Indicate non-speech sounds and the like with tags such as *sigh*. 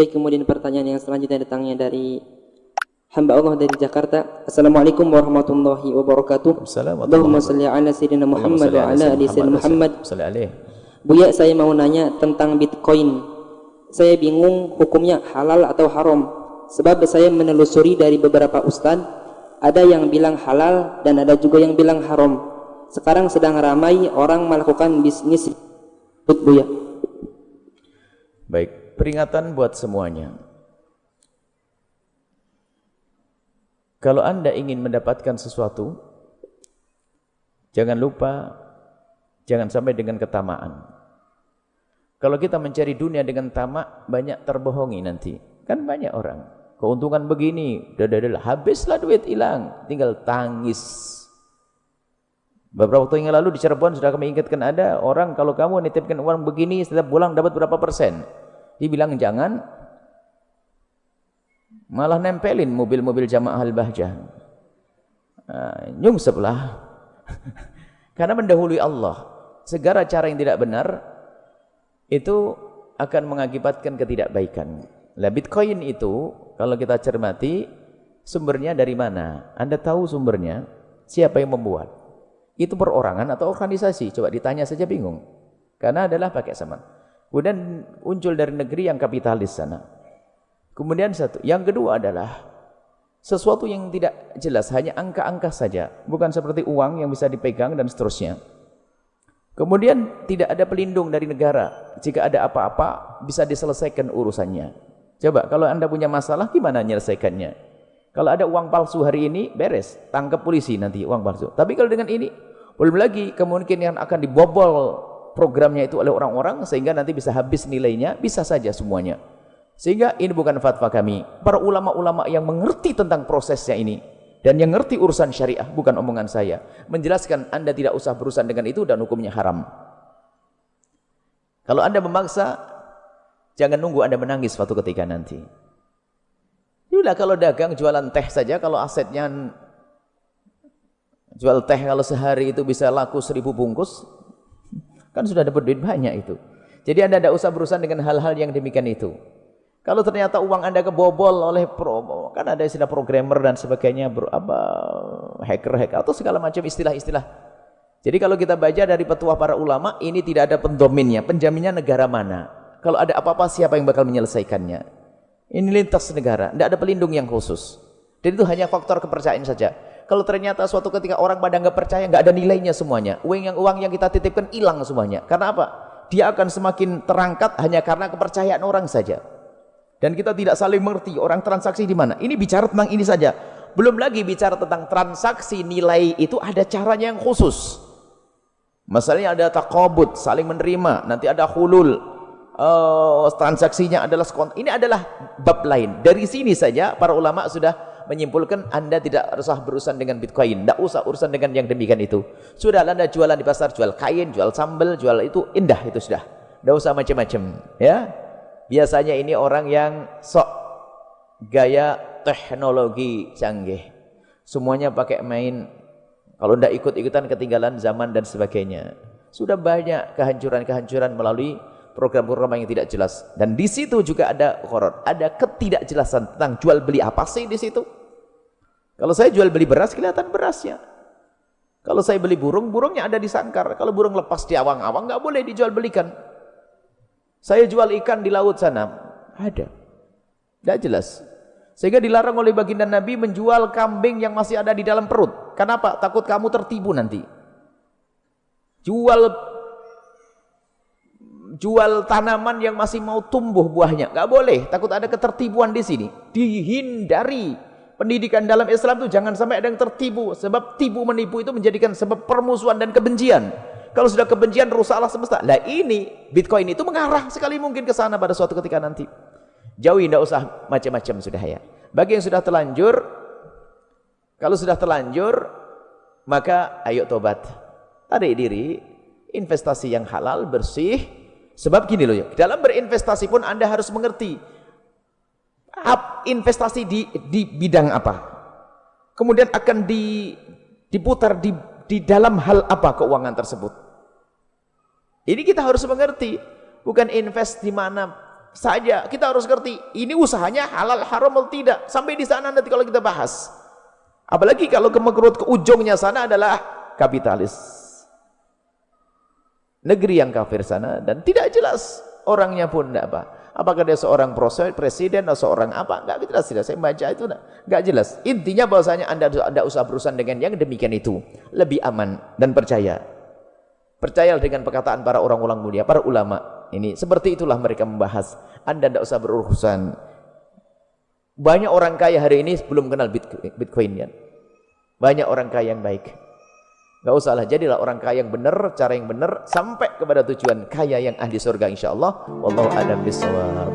Baik, kemudian pertanyaan yang selanjutnya datangnya dari hamba Allah dari Jakarta. Assalamualaikum warahmatullahi wabarakatuh. Allahumma salli ala sayyidina Muhammad wa ala ali sayyidina Muhammad. Buya, saya mau nanya tentang Bitcoin. Saya bingung hukumnya halal atau haram. Sebab saya menelusuri dari beberapa ustadz, ada yang bilang halal dan ada juga yang bilang haram. Sekarang sedang ramai orang melakukan bisnis Buya. Baik, peringatan buat semuanya. Kalau Anda ingin mendapatkan sesuatu, jangan lupa, jangan sampai dengan ketamaan. Kalau kita mencari dunia dengan tamak, banyak terbohongi nanti. Kan banyak orang. Keuntungan begini, dadadala, habislah duit hilang, tinggal tangis. Beberapa waktu yang lalu di Cirebon sudah kami ingatkan ada orang kalau kamu nitipkan uang begini setiap bulan dapat berapa persen. Dibilang jangan, malah nempelin mobil-mobil jamaah al-bahjah. Nah, nyungseplah. *laughs* Karena mendahului Allah. Segala cara yang tidak benar itu akan mengakibatkan ketidakbaikan. Lah Bitcoin itu kalau kita cermati sumbernya dari mana? Anda tahu sumbernya? Siapa yang membuat? itu perorangan atau organisasi? Coba ditanya saja bingung. Karena adalah pakai sama. Kemudian muncul dari negeri yang kapitalis sana. Kemudian satu, yang kedua adalah sesuatu yang tidak jelas, hanya angka-angka saja, bukan seperti uang yang bisa dipegang dan seterusnya. Kemudian tidak ada pelindung dari negara. Jika ada apa-apa bisa diselesaikan urusannya. Coba kalau Anda punya masalah gimana menyelesaikannya? Kalau ada uang palsu hari ini beres, tangkap polisi nanti uang palsu. Tapi kalau dengan ini belum lagi kemungkinan akan dibobol programnya itu oleh orang-orang sehingga nanti bisa habis nilainya, bisa saja semuanya. Sehingga ini bukan fatwa kami. Para ulama-ulama yang mengerti tentang prosesnya ini dan yang mengerti urusan syariah bukan omongan saya, menjelaskan Anda tidak usah berurusan dengan itu dan hukumnya haram. Kalau Anda memaksa, jangan nunggu Anda menangis suatu ketika nanti. Inilah kalau dagang jualan teh saja kalau asetnya Jual teh kalau sehari itu bisa laku seribu bungkus, kan sudah dapat duit banyak itu. Jadi anda tidak usah berurusan dengan hal-hal yang demikian itu. Kalau ternyata uang anda kebobol oleh pro, kan ada istilah programmer dan sebagainya, bro, apa hacker hacker atau segala macam istilah-istilah. Jadi kalau kita baca dari petuah para ulama, ini tidak ada pendominnya, penjaminnya negara mana. Kalau ada apa-apa siapa yang bakal menyelesaikannya. Ini lintas negara, tidak ada pelindung yang khusus. Dan itu hanya faktor kepercayaan saja. Kalau ternyata suatu ketika orang pada nggak percaya, nggak ada nilainya semuanya. Uang yang uang yang kita titipkan hilang semuanya. Karena apa? Dia akan semakin terangkat hanya karena kepercayaan orang saja. Dan kita tidak saling mengerti orang transaksi di mana. Ini bicara tentang ini saja. Belum lagi bicara tentang transaksi nilai itu ada caranya yang khusus. Misalnya ada takobut, saling menerima. Nanti ada hulul. Uh, transaksinya adalah skont. Ini adalah bab lain. Dari sini saja para ulama sudah menyimpulkan Anda tidak usah berurusan dengan Bitcoin, tidak usah urusan dengan yang demikian itu. Sudah Anda jualan di pasar, jual kain, jual sambal, jual itu indah itu sudah. Tidak usah macam-macam, ya. Biasanya ini orang yang sok gaya teknologi canggih. Semuanya pakai main kalau tidak ikut-ikutan ketinggalan zaman dan sebagainya. Sudah banyak kehancuran-kehancuran melalui program-program yang tidak jelas. Dan di situ juga ada horor, ada ketidakjelasan tentang jual beli apa sih di situ. Kalau saya jual beli beras, kelihatan berasnya. Kalau saya beli burung, burungnya ada di sangkar. Kalau burung lepas di awang-awang, nggak boleh dijual belikan. Saya jual ikan di laut sana, ada. Tidak jelas. Sehingga dilarang oleh baginda Nabi menjual kambing yang masih ada di dalam perut. Kenapa? Takut kamu tertipu nanti. Jual jual tanaman yang masih mau tumbuh buahnya. Nggak boleh, takut ada ketertipuan di sini. Dihindari Pendidikan dalam Islam itu jangan sampai ada yang tertipu. Sebab tipu menipu itu menjadikan sebab permusuhan dan kebencian. Kalau sudah kebencian rusaklah semesta. Lah ini Bitcoin itu mengarah sekali mungkin ke sana pada suatu ketika nanti. Jauhi tidak usah macam-macam sudah ya. Bagi yang sudah terlanjur, kalau sudah terlanjur, maka ayo tobat. Tarik diri, investasi yang halal, bersih. Sebab gini loh ya, dalam berinvestasi pun Anda harus mengerti investasi di di bidang apa. Kemudian akan di, diputar di, di dalam hal apa keuangan tersebut. Ini kita harus mengerti bukan invest di mana saja. Kita harus ngerti ini usahanya halal haram atau tidak. Sampai di sana nanti kalau kita bahas. Apalagi kalau kemekerut ke ujungnya sana adalah kapitalis negeri yang kafir sana dan tidak jelas orangnya pun tidak apa apakah dia seorang presiden atau seorang apa enggak jelas tidak saya baca itu enggak jelas intinya bahwasanya anda tidak usah berurusan dengan yang demikian itu lebih aman dan percaya percaya dengan perkataan para orang-orang mulia para ulama ini seperti itulah mereka membahas. Anda tidak usah berurusan. Banyak orang kaya hari ini belum kenal Bitcoin ya. Banyak orang kaya yang baik. Gak usahlah jadilah orang kaya yang benar, cara yang benar sampai kepada tujuan kaya yang ahli surga insyaallah. Wallahu a'lam bishawab.